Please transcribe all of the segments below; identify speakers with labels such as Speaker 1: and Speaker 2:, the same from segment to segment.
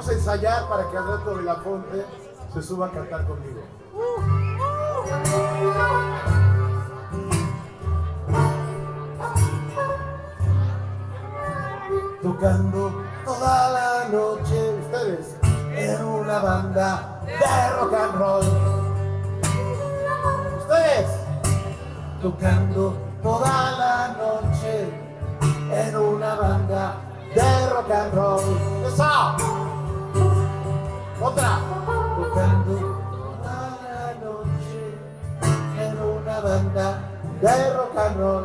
Speaker 1: Vamos a ensayar para que al rato de la fonte se suba a cantar conmigo. Tocando toda la noche ustedes en una banda de rock and roll. Ustedes tocando toda la noche en una banda de rock and roll. ¡Esa! Otra. Tocando toda la noche en una banda de rock and roll.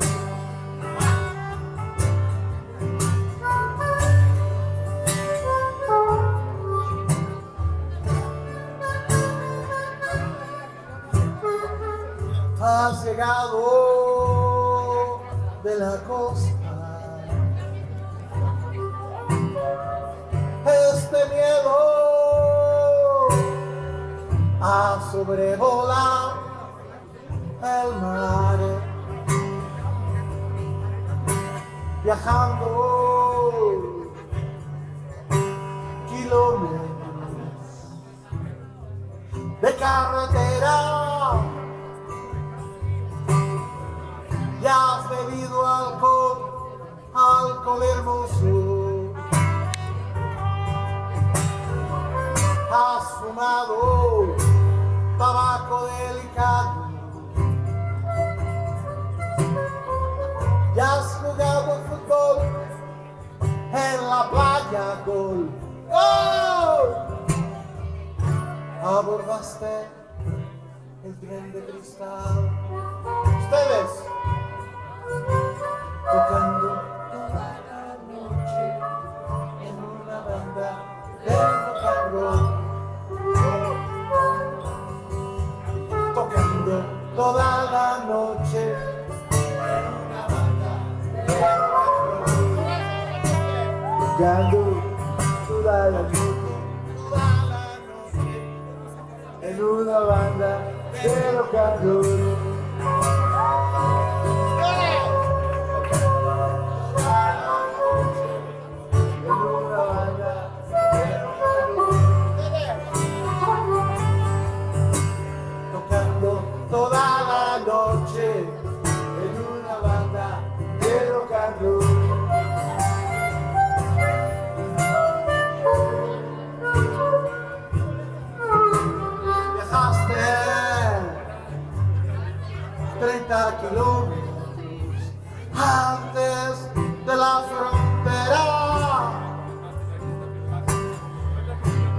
Speaker 1: Has llegado de la costa este miedo a sobrevolar el mar. Viajando kilómetros de carretera ya has bebido alcohol, alcohol hermoso. Has fumado abordaste el tren de cristal ustedes tocando toda la noche en una banda de rock and roll. Tocando toda la noche en una banda de rock and roll. Tocando toda la noche, en una banda de rock de la frontera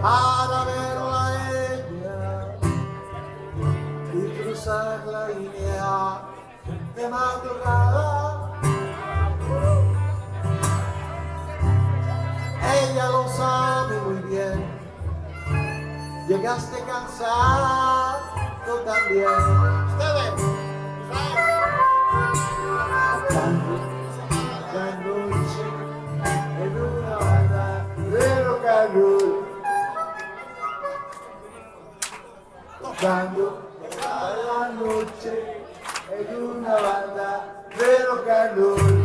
Speaker 1: para verla a ella y cruzar la línea de madrugada. Ella lo sabe muy bien. Llegaste cansado también. Ustedes. Roll. Tocando la noche en una banda de rock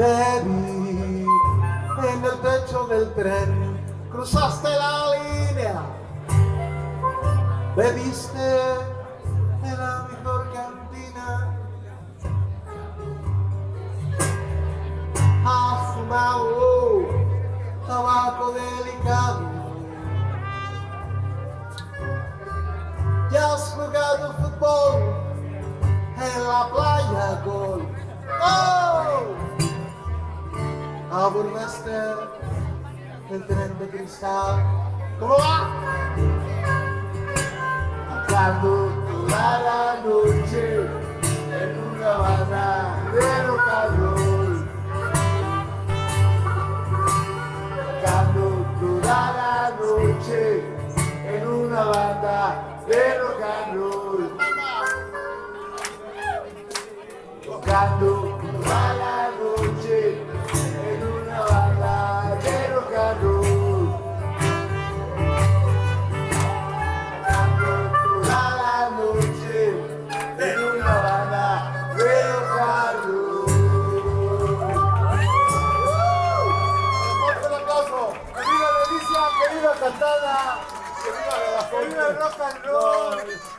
Speaker 1: Vi en el techo del tren, cruzaste la línea, bebiste en la mejor cantina, has fumado tabaco delicado, ya has jugado fútbol en la playa gol. Abordaste
Speaker 2: el tren de cristal. ¿Cómo va? Tocando toda la noche en una banda de rock and roll. Tocando toda la noche en una banda de rock and roll. Tocando viva el rock and roll!